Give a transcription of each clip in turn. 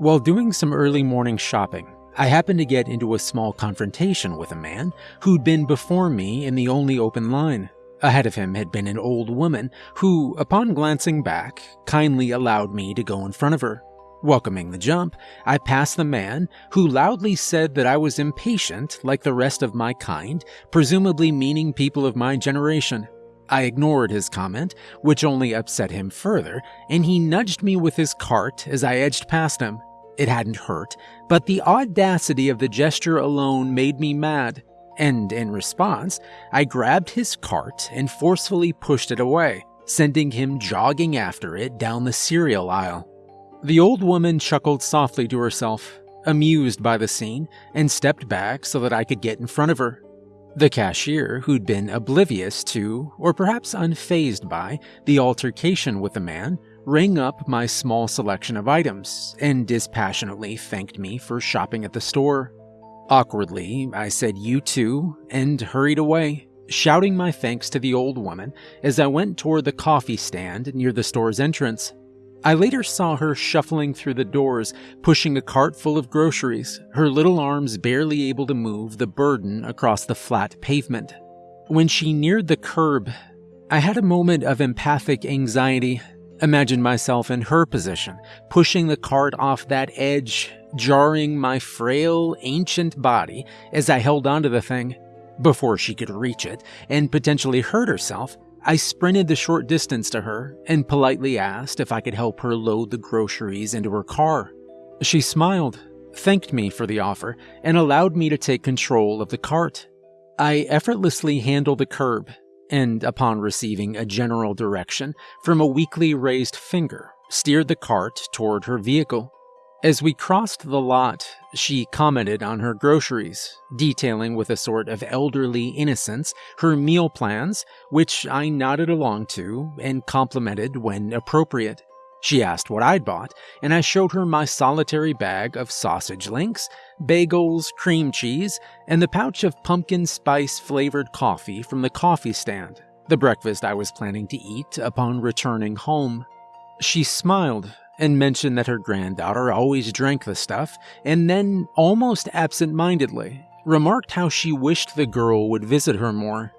While doing some early morning shopping, I happened to get into a small confrontation with a man who'd been before me in the only open line. Ahead of him had been an old woman who, upon glancing back, kindly allowed me to go in front of her. Welcoming the jump, I passed the man, who loudly said that I was impatient like the rest of my kind, presumably meaning people of my generation. I ignored his comment, which only upset him further, and he nudged me with his cart as I edged past him. It hadn't hurt, but the audacity of the gesture alone made me mad, and in response, I grabbed his cart and forcefully pushed it away, sending him jogging after it down the cereal aisle. The old woman chuckled softly to herself, amused by the scene, and stepped back so that I could get in front of her. The cashier, who'd been oblivious to, or perhaps unfazed by, the altercation with the man, rang up my small selection of items and dispassionately thanked me for shopping at the store. Awkwardly, I said you too and hurried away, shouting my thanks to the old woman as I went toward the coffee stand near the store's entrance. I later saw her shuffling through the doors, pushing a cart full of groceries, her little arms barely able to move the burden across the flat pavement. When she neared the curb, I had a moment of empathic anxiety. Imagine myself in her position, pushing the cart off that edge, jarring my frail, ancient body as I held onto the thing. Before she could reach it and potentially hurt herself, I sprinted the short distance to her and politely asked if I could help her load the groceries into her car. She smiled, thanked me for the offer, and allowed me to take control of the cart. I effortlessly handled the curb, and upon receiving a general direction from a weakly raised finger, steered the cart toward her vehicle. As we crossed the lot, she commented on her groceries, detailing with a sort of elderly innocence her meal plans, which I nodded along to and complimented when appropriate. She asked what I'd bought, and I showed her my solitary bag of sausage links, bagels, cream cheese, and the pouch of pumpkin spice flavored coffee from the coffee stand, the breakfast I was planning to eat upon returning home. She smiled and mentioned that her granddaughter always drank the stuff, and then, almost absent mindedly, remarked how she wished the girl would visit her more.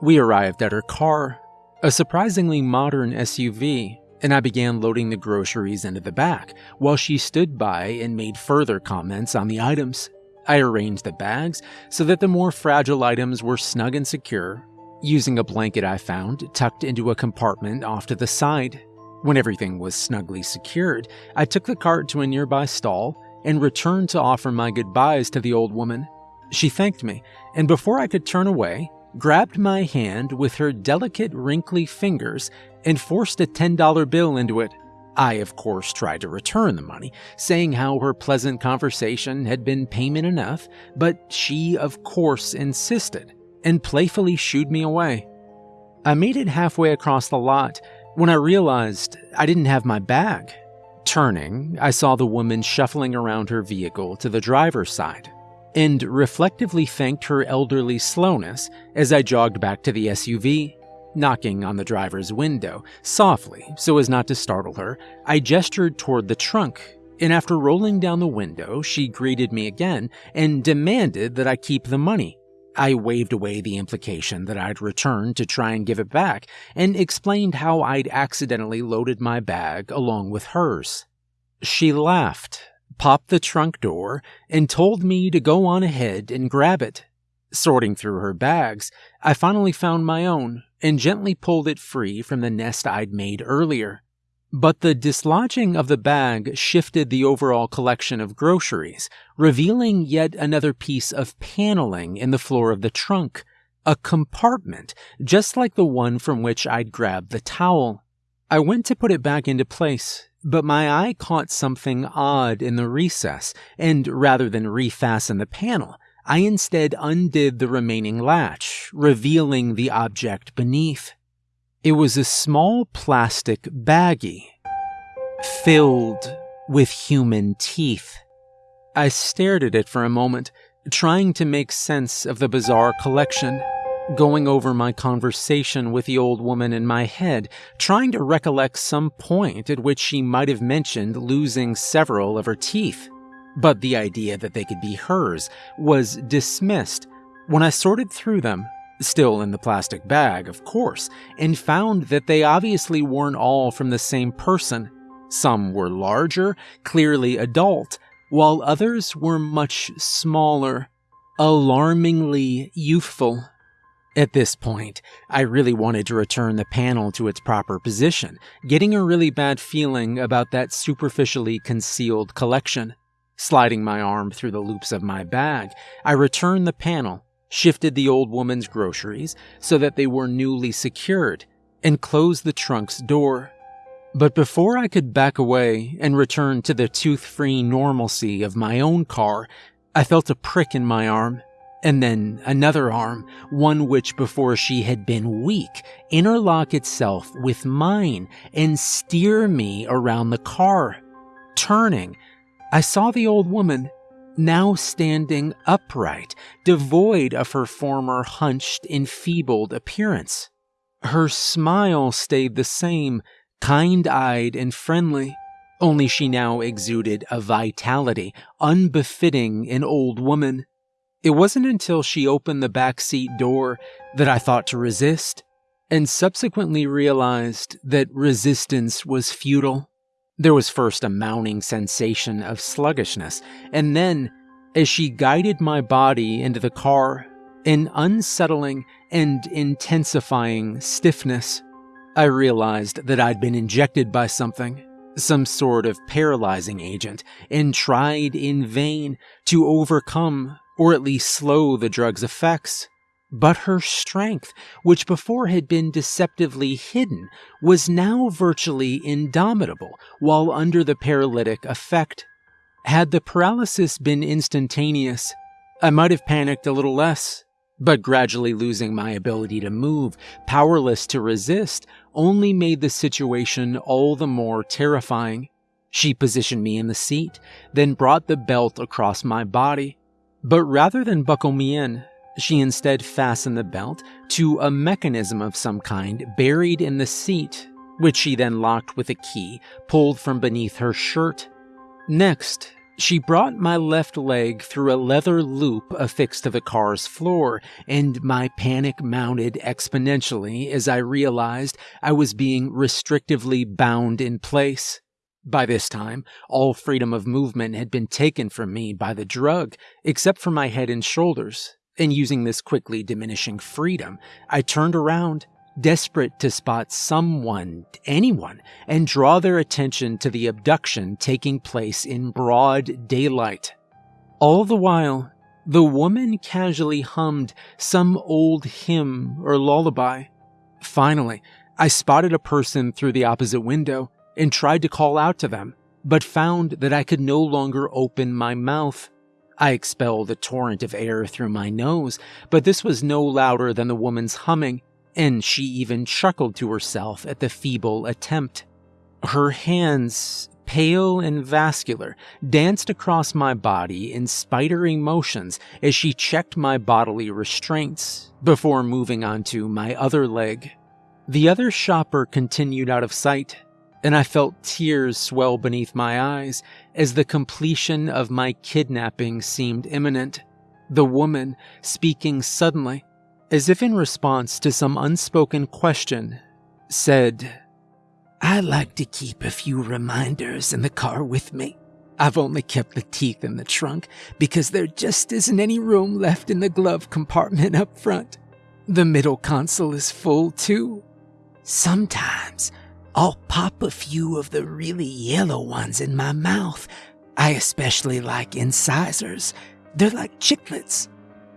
We arrived at her car, a surprisingly modern SUV, and I began loading the groceries into the back while she stood by and made further comments on the items. I arranged the bags so that the more fragile items were snug and secure, using a blanket I found tucked into a compartment off to the side. When everything was snugly secured, I took the cart to a nearby stall and returned to offer my goodbyes to the old woman. She thanked me, and before I could turn away, grabbed my hand with her delicate, wrinkly fingers and forced a $10 bill into it. I, of course, tried to return the money, saying how her pleasant conversation had been payment enough, but she, of course, insisted and playfully shooed me away. I made it halfway across the lot when I realized I didn't have my bag. Turning, I saw the woman shuffling around her vehicle to the driver's side, and reflectively thanked her elderly slowness as I jogged back to the SUV. Knocking on the driver's window, softly, so as not to startle her, I gestured toward the trunk, and after rolling down the window, she greeted me again and demanded that I keep the money. I waved away the implication that I'd returned to try and give it back, and explained how I'd accidentally loaded my bag along with hers. She laughed, popped the trunk door, and told me to go on ahead and grab it. Sorting through her bags, I finally found my own and gently pulled it free from the nest I'd made earlier. But the dislodging of the bag shifted the overall collection of groceries, revealing yet another piece of paneling in the floor of the trunk, a compartment just like the one from which I'd grabbed the towel. I went to put it back into place, but my eye caught something odd in the recess, and rather than refasten the panel, I instead undid the remaining latch, revealing the object beneath. It was a small plastic baggie filled with human teeth. I stared at it for a moment, trying to make sense of the bizarre collection. Going over my conversation with the old woman in my head, trying to recollect some point at which she might have mentioned losing several of her teeth. But the idea that they could be hers was dismissed when I sorted through them, still in the plastic bag, of course, and found that they obviously weren't all from the same person. Some were larger, clearly adult, while others were much smaller, alarmingly youthful. At this point, I really wanted to return the panel to its proper position, getting a really bad feeling about that superficially concealed collection. Sliding my arm through the loops of my bag, I returned the panel, shifted the old woman's groceries so that they were newly secured, and closed the trunk's door. But before I could back away and return to the tooth free normalcy of my own car, I felt a prick in my arm and then another arm, one which before she had been weak, interlock itself with mine and steer me around the car. Turning, I saw the old woman, now standing upright, devoid of her former hunched, enfeebled appearance. Her smile stayed the same, kind eyed and friendly, only she now exuded a vitality unbefitting an old woman. It wasn't until she opened the back seat door that I thought to resist, and subsequently realized that resistance was futile. There was first a mounting sensation of sluggishness, and then, as she guided my body into the car, an unsettling and intensifying stiffness. I realized that I'd been injected by something, some sort of paralyzing agent, and tried in vain to overcome or at least slow the drug's effects. But her strength, which before had been deceptively hidden, was now virtually indomitable while under the paralytic effect. Had the paralysis been instantaneous, I might have panicked a little less, but gradually losing my ability to move, powerless to resist, only made the situation all the more terrifying. She positioned me in the seat, then brought the belt across my body, but rather than buckle me in, she instead fastened the belt to a mechanism of some kind buried in the seat, which she then locked with a key pulled from beneath her shirt. Next, she brought my left leg through a leather loop affixed to the car's floor, and my panic mounted exponentially as I realized I was being restrictively bound in place. By this time, all freedom of movement had been taken from me by the drug, except for my head and shoulders, and using this quickly diminishing freedom, I turned around, desperate to spot someone, anyone, and draw their attention to the abduction taking place in broad daylight. All the while, the woman casually hummed some old hymn or lullaby. Finally, I spotted a person through the opposite window and tried to call out to them, but found that I could no longer open my mouth. I expelled a torrent of air through my nose, but this was no louder than the woman's humming, and she even chuckled to herself at the feeble attempt. Her hands, pale and vascular, danced across my body in spidery motions as she checked my bodily restraints before moving on to my other leg. The other shopper continued out of sight, and I felt tears swell beneath my eyes as the completion of my kidnapping seemed imminent. The woman, speaking suddenly, as if in response to some unspoken question, said, I like to keep a few reminders in the car with me. I've only kept the teeth in the trunk because there just isn't any room left in the glove compartment up front. The middle console is full too. Sometimes I'll pop a few of the really yellow ones in my mouth. I especially like incisors. They're like chiclets.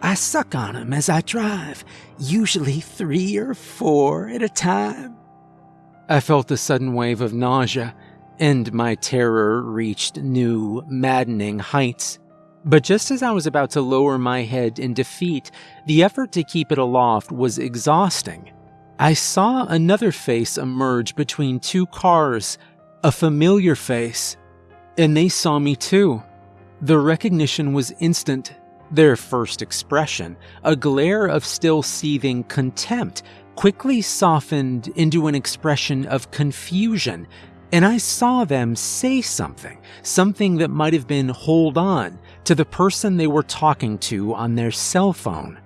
I suck on them as I drive, usually three or four at a time. I felt a sudden wave of nausea, and my terror reached new, maddening heights. But just as I was about to lower my head in defeat, the effort to keep it aloft was exhausting. I saw another face emerge between two cars, a familiar face, and they saw me too. The recognition was instant. Their first expression, a glare of still seething contempt, quickly softened into an expression of confusion, and I saw them say something, something that might have been hold on, to the person they were talking to on their cell phone.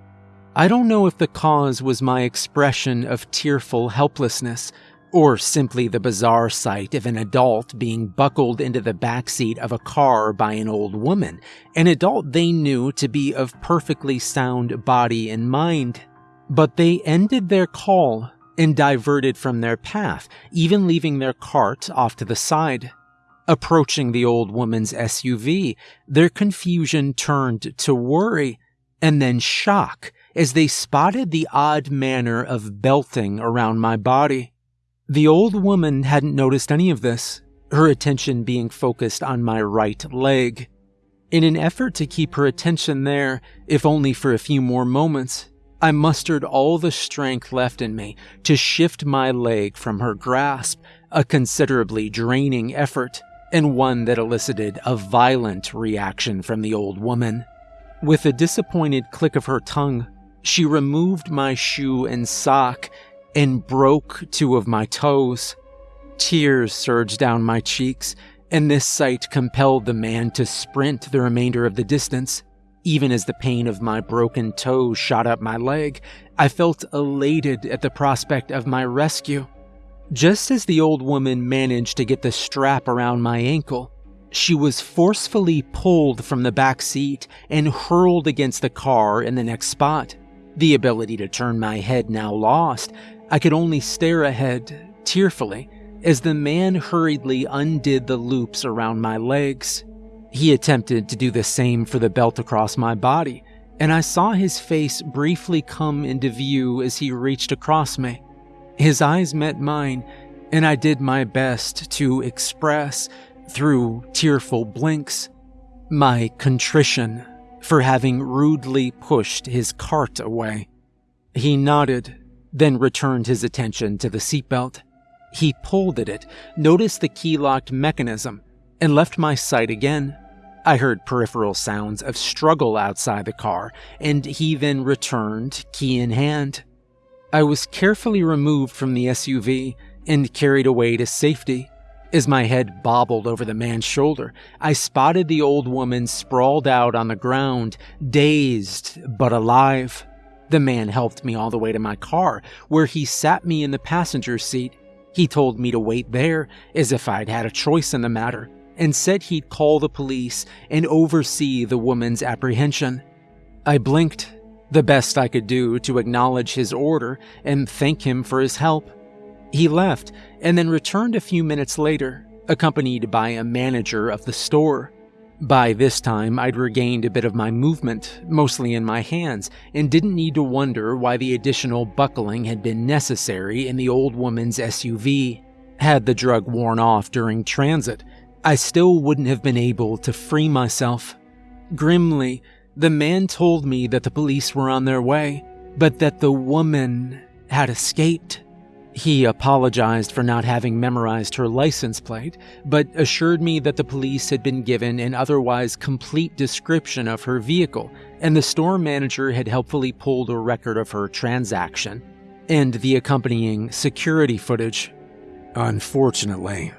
I don't know if the cause was my expression of tearful helplessness, or simply the bizarre sight of an adult being buckled into the backseat of a car by an old woman, an adult they knew to be of perfectly sound body and mind. But they ended their call and diverted from their path, even leaving their cart off to the side. Approaching the old woman's SUV, their confusion turned to worry and then shock as they spotted the odd manner of belting around my body. The old woman hadn't noticed any of this, her attention being focused on my right leg. In an effort to keep her attention there, if only for a few more moments, I mustered all the strength left in me to shift my leg from her grasp, a considerably draining effort, and one that elicited a violent reaction from the old woman. With a disappointed click of her tongue, she removed my shoe and sock and broke two of my toes. Tears surged down my cheeks, and this sight compelled the man to sprint the remainder of the distance. Even as the pain of my broken toes shot up my leg, I felt elated at the prospect of my rescue. Just as the old woman managed to get the strap around my ankle, she was forcefully pulled from the back seat and hurled against the car in the next spot. The ability to turn my head now lost, I could only stare ahead, tearfully, as the man hurriedly undid the loops around my legs. He attempted to do the same for the belt across my body, and I saw his face briefly come into view as he reached across me. His eyes met mine, and I did my best to express, through tearful blinks, my contrition for having rudely pushed his cart away. He nodded then returned his attention to the seatbelt. He pulled at it, noticed the key locked mechanism, and left my sight again. I heard peripheral sounds of struggle outside the car, and he then returned, key in hand. I was carefully removed from the SUV and carried away to safety. As my head bobbled over the man's shoulder, I spotted the old woman sprawled out on the ground, dazed but alive. The man helped me all the way to my car, where he sat me in the passenger seat. He told me to wait there, as if I'd had a choice in the matter, and said he'd call the police and oversee the woman's apprehension. I blinked, the best I could do to acknowledge his order and thank him for his help. He left and then returned a few minutes later, accompanied by a manager of the store. By this time, I'd regained a bit of my movement, mostly in my hands, and didn't need to wonder why the additional buckling had been necessary in the old woman's SUV. Had the drug worn off during transit, I still wouldn't have been able to free myself. Grimly, the man told me that the police were on their way, but that the woman had escaped. He apologized for not having memorized her license plate, but assured me that the police had been given an otherwise complete description of her vehicle, and the store manager had helpfully pulled a record of her transaction and the accompanying security footage. Unfortunately,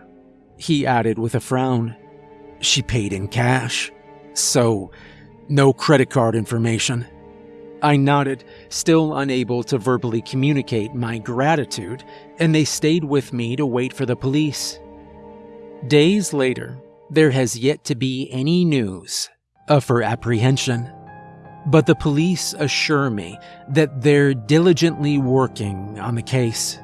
he added with a frown, she paid in cash, so no credit card information. I nodded, still unable to verbally communicate my gratitude, and they stayed with me to wait for the police. Days later, there has yet to be any news of her apprehension. But the police assure me that they're diligently working on the case.